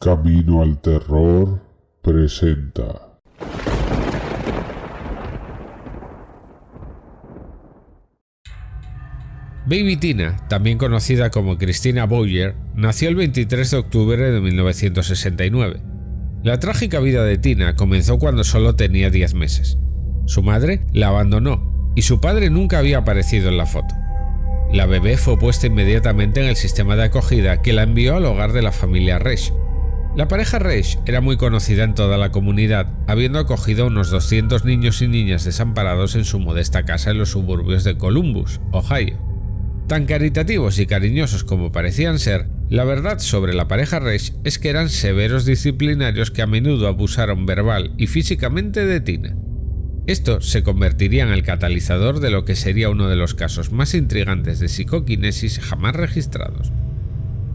Camino al Terror presenta. Baby Tina, también conocida como Christina Boyer, nació el 23 de octubre de 1969. La trágica vida de Tina comenzó cuando solo tenía 10 meses. Su madre la abandonó y su padre nunca había aparecido en la foto. La bebé fue puesta inmediatamente en el sistema de acogida que la envió al hogar de la familia Resch. La pareja Resch era muy conocida en toda la comunidad, habiendo acogido a unos 200 niños y niñas desamparados en su modesta casa en los suburbios de Columbus, Ohio. Tan caritativos y cariñosos como parecían ser, la verdad sobre la pareja Resch es que eran severos disciplinarios que a menudo abusaron verbal y físicamente de Tina. Esto se convertiría en el catalizador de lo que sería uno de los casos más intrigantes de psicoquinesis jamás registrados.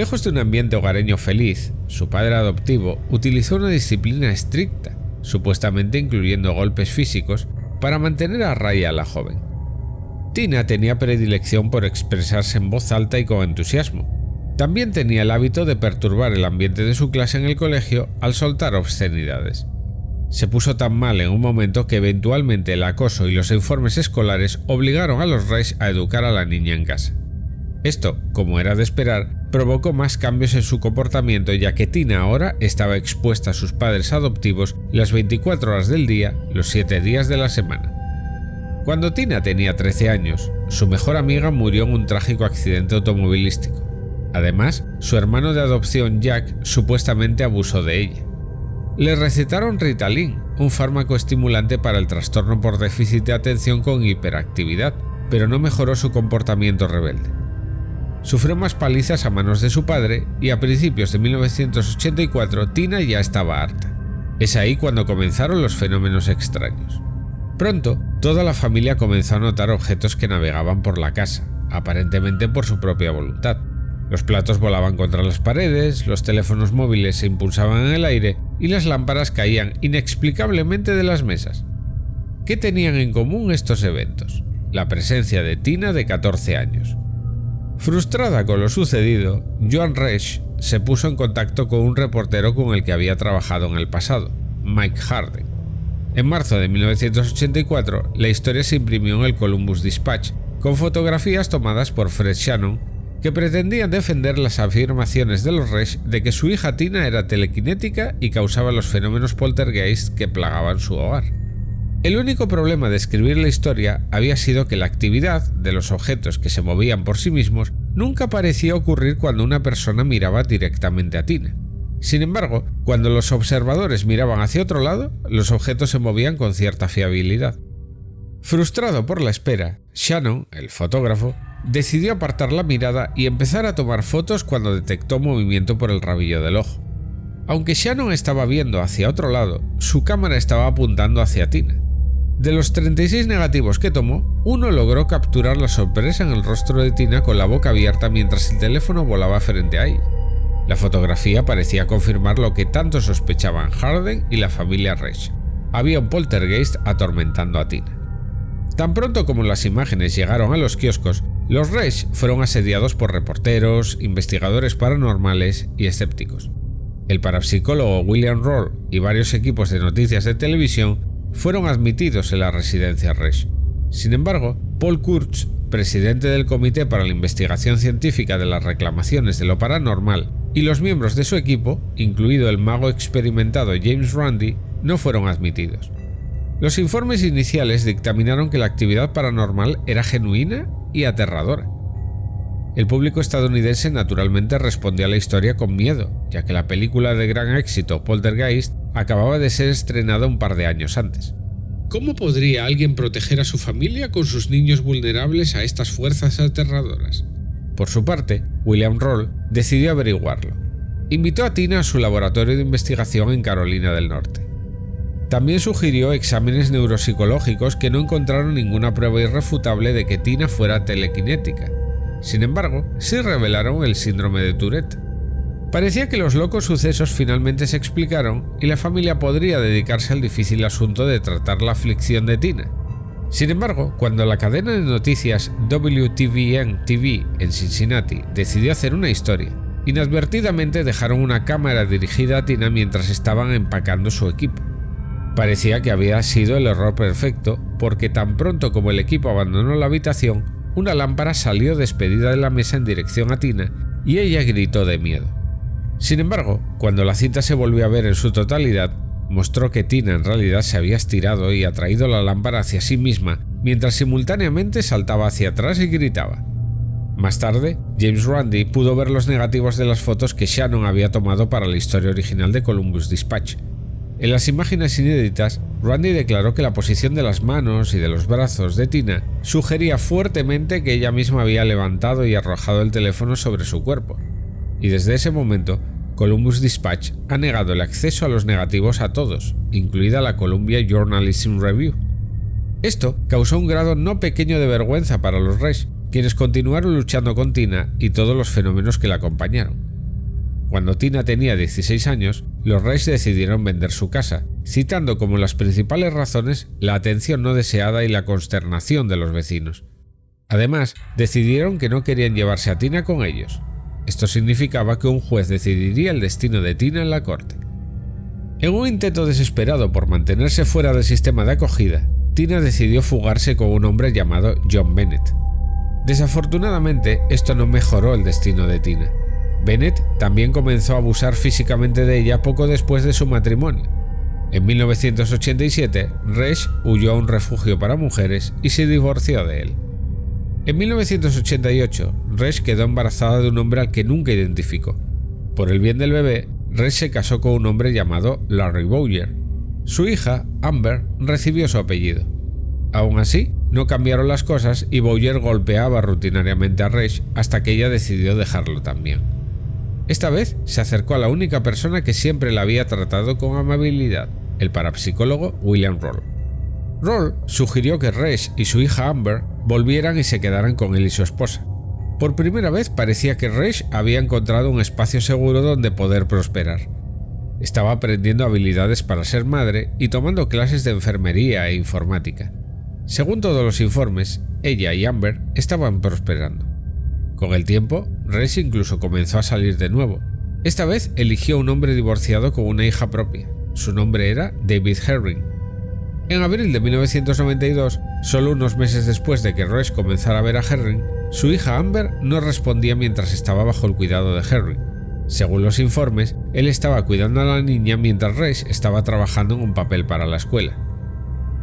Lejos de un ambiente hogareño feliz, su padre adoptivo utilizó una disciplina estricta, supuestamente incluyendo golpes físicos, para mantener a raya a la joven. Tina tenía predilección por expresarse en voz alta y con entusiasmo. También tenía el hábito de perturbar el ambiente de su clase en el colegio al soltar obscenidades se puso tan mal en un momento que eventualmente el acoso y los informes escolares obligaron a los Reyes a educar a la niña en casa. Esto, como era de esperar, provocó más cambios en su comportamiento ya que Tina ahora estaba expuesta a sus padres adoptivos las 24 horas del día, los 7 días de la semana. Cuando Tina tenía 13 años, su mejor amiga murió en un trágico accidente automovilístico. Además, su hermano de adopción Jack supuestamente abusó de ella. Le recetaron Ritalin, un fármaco estimulante para el trastorno por déficit de atención con hiperactividad, pero no mejoró su comportamiento rebelde. Sufrió más palizas a manos de su padre y a principios de 1984 Tina ya estaba harta. Es ahí cuando comenzaron los fenómenos extraños. Pronto, toda la familia comenzó a notar objetos que navegaban por la casa, aparentemente por su propia voluntad. Los platos volaban contra las paredes, los teléfonos móviles se impulsaban en el aire y las lámparas caían inexplicablemente de las mesas. ¿Qué tenían en común estos eventos? La presencia de Tina de 14 años. Frustrada con lo sucedido, Joan Resch se puso en contacto con un reportero con el que había trabajado en el pasado, Mike Harden. En marzo de 1984, la historia se imprimió en el Columbus Dispatch, con fotografías tomadas por Fred Shannon que pretendían defender las afirmaciones de los Resch de que su hija Tina era telequinética y causaba los fenómenos poltergeist que plagaban su hogar. El único problema de escribir la historia había sido que la actividad de los objetos que se movían por sí mismos nunca parecía ocurrir cuando una persona miraba directamente a Tina. Sin embargo, cuando los observadores miraban hacia otro lado, los objetos se movían con cierta fiabilidad. Frustrado por la espera, Shannon, el fotógrafo, decidió apartar la mirada y empezar a tomar fotos cuando detectó movimiento por el rabillo del ojo. Aunque Shannon estaba viendo hacia otro lado, su cámara estaba apuntando hacia Tina. De los 36 negativos que tomó, uno logró capturar la sorpresa en el rostro de Tina con la boca abierta mientras el teléfono volaba frente a ella. La fotografía parecía confirmar lo que tanto sospechaban Harden y la familia Reich. Había un poltergeist atormentando a Tina. Tan pronto como las imágenes llegaron a los kioscos, los Reich fueron asediados por reporteros, investigadores paranormales y escépticos. El parapsicólogo William Roll y varios equipos de noticias de televisión fueron admitidos en la residencia Reich. Sin embargo, Paul Kurtz, presidente del Comité para la Investigación Científica de las Reclamaciones de lo Paranormal, y los miembros de su equipo, incluido el mago experimentado James Randi, no fueron admitidos. Los informes iniciales dictaminaron que la actividad paranormal era genuina y aterradora. El público estadounidense naturalmente respondió a la historia con miedo, ya que la película de gran éxito Poltergeist acababa de ser estrenada un par de años antes. ¿Cómo podría alguien proteger a su familia con sus niños vulnerables a estas fuerzas aterradoras? Por su parte, William Roll decidió averiguarlo. Invitó a Tina a su laboratorio de investigación en Carolina del Norte. También sugirió exámenes neuropsicológicos que no encontraron ninguna prueba irrefutable de que Tina fuera telequinética. Sin embargo, sí revelaron el síndrome de Tourette. Parecía que los locos sucesos finalmente se explicaron y la familia podría dedicarse al difícil asunto de tratar la aflicción de Tina. Sin embargo, cuando la cadena de noticias WTVN TV en Cincinnati decidió hacer una historia, inadvertidamente dejaron una cámara dirigida a Tina mientras estaban empacando su equipo. Parecía que había sido el error perfecto, porque tan pronto como el equipo abandonó la habitación, una lámpara salió despedida de la mesa en dirección a Tina y ella gritó de miedo. Sin embargo, cuando la cinta se volvió a ver en su totalidad, mostró que Tina en realidad se había estirado y atraído la lámpara hacia sí misma, mientras simultáneamente saltaba hacia atrás y gritaba. Más tarde, James Randi pudo ver los negativos de las fotos que Shannon había tomado para la historia original de Columbus Dispatch. En las imágenes inéditas, Randy declaró que la posición de las manos y de los brazos de Tina sugería fuertemente que ella misma había levantado y arrojado el teléfono sobre su cuerpo. Y desde ese momento, Columbus Dispatch ha negado el acceso a los negativos a todos, incluida la Columbia Journalism Review. Esto causó un grado no pequeño de vergüenza para los Reyes, quienes continuaron luchando con Tina y todos los fenómenos que la acompañaron. Cuando Tina tenía 16 años, los Reyes decidieron vender su casa, citando como las principales razones la atención no deseada y la consternación de los vecinos. Además, decidieron que no querían llevarse a Tina con ellos. Esto significaba que un juez decidiría el destino de Tina en la corte. En un intento desesperado por mantenerse fuera del sistema de acogida, Tina decidió fugarse con un hombre llamado John Bennett. Desafortunadamente, esto no mejoró el destino de Tina. Bennett también comenzó a abusar físicamente de ella poco después de su matrimonio. En 1987, Resch huyó a un refugio para mujeres y se divorció de él. En 1988, Resch quedó embarazada de un hombre al que nunca identificó. Por el bien del bebé, Resch se casó con un hombre llamado Larry Bowyer. Su hija, Amber, recibió su apellido. Aún así, no cambiaron las cosas y Bowyer golpeaba rutinariamente a Resch hasta que ella decidió dejarlo también. Esta vez se acercó a la única persona que siempre la había tratado con amabilidad, el parapsicólogo William Roll. Roll sugirió que Resch y su hija Amber volvieran y se quedaran con él y su esposa. Por primera vez parecía que Resch había encontrado un espacio seguro donde poder prosperar. Estaba aprendiendo habilidades para ser madre y tomando clases de enfermería e informática. Según todos los informes, ella y Amber estaban prosperando. Con el tiempo, Resch incluso comenzó a salir de nuevo. Esta vez eligió un hombre divorciado con una hija propia. Su nombre era David Herring. En abril de 1992, solo unos meses después de que Resch comenzara a ver a Herring, su hija Amber no respondía mientras estaba bajo el cuidado de Herring. Según los informes, él estaba cuidando a la niña mientras Resch estaba trabajando en un papel para la escuela.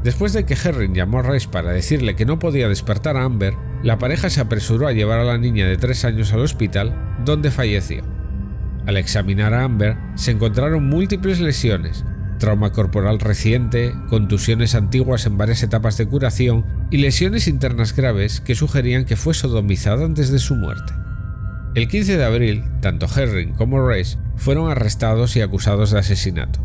Después de que Herring llamó a Resch para decirle que no podía despertar a Amber, la pareja se apresuró a llevar a la niña de 3 años al hospital, donde falleció. Al examinar a Amber, se encontraron múltiples lesiones, trauma corporal reciente, contusiones antiguas en varias etapas de curación y lesiones internas graves que sugerían que fue sodomizada antes de su muerte. El 15 de abril, tanto Herring como Reis fueron arrestados y acusados de asesinato.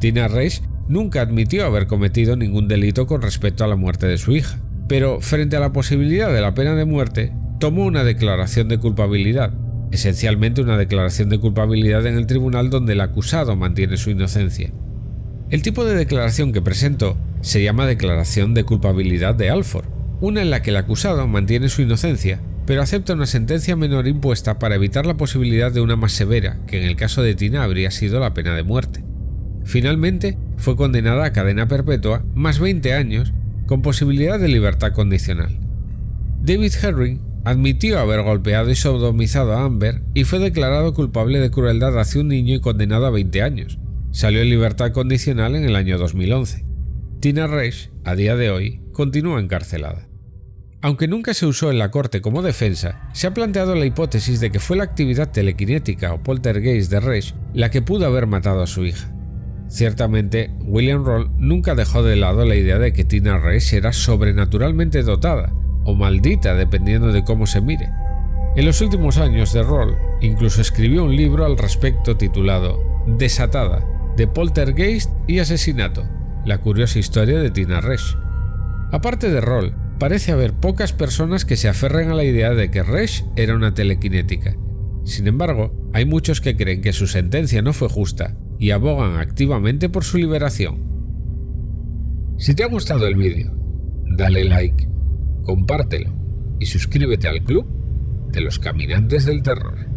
Tina Reis nunca admitió haber cometido ningún delito con respecto a la muerte de su hija, pero frente a la posibilidad de la pena de muerte, tomó una declaración de culpabilidad, esencialmente una declaración de culpabilidad en el tribunal donde el acusado mantiene su inocencia. El tipo de declaración que presentó se llama declaración de culpabilidad de Alford, una en la que el acusado mantiene su inocencia, pero acepta una sentencia menor impuesta para evitar la posibilidad de una más severa, que en el caso de Tina habría sido la pena de muerte. Finalmente, fue condenada a cadena perpetua más 20 años con posibilidad de libertad condicional. David Herring admitió haber golpeado y sodomizado a Amber y fue declarado culpable de crueldad hacia un niño y condenado a 20 años. Salió en libertad condicional en el año 2011. Tina Resch, a día de hoy, continúa encarcelada. Aunque nunca se usó en la corte como defensa, se ha planteado la hipótesis de que fue la actividad telequinética o poltergeist de Resch la que pudo haber matado a su hija. Ciertamente, William Roll nunca dejó de lado la idea de que Tina Reis era sobrenaturalmente dotada, o maldita dependiendo de cómo se mire. En los últimos años de Roll, incluso escribió un libro al respecto titulado Desatada, de poltergeist y asesinato, la curiosa historia de Tina Resch. Aparte de Roll, parece haber pocas personas que se aferren a la idea de que Resch era una telequinética. Sin embargo, hay muchos que creen que su sentencia no fue justa y abogan activamente por su liberación. Si te ha gustado el vídeo, dale like, compártelo y suscríbete al club de los caminantes del terror.